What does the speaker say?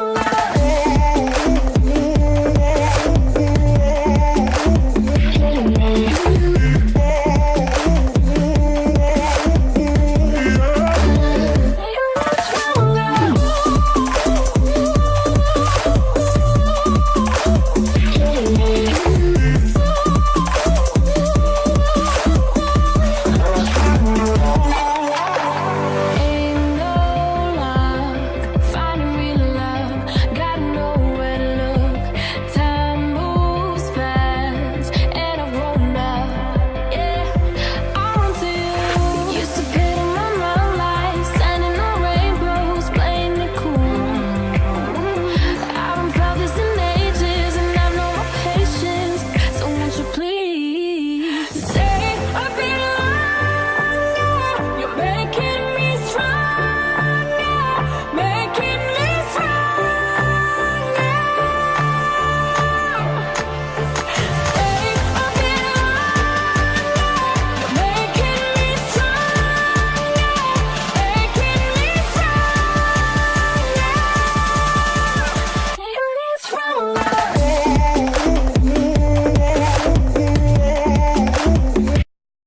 love.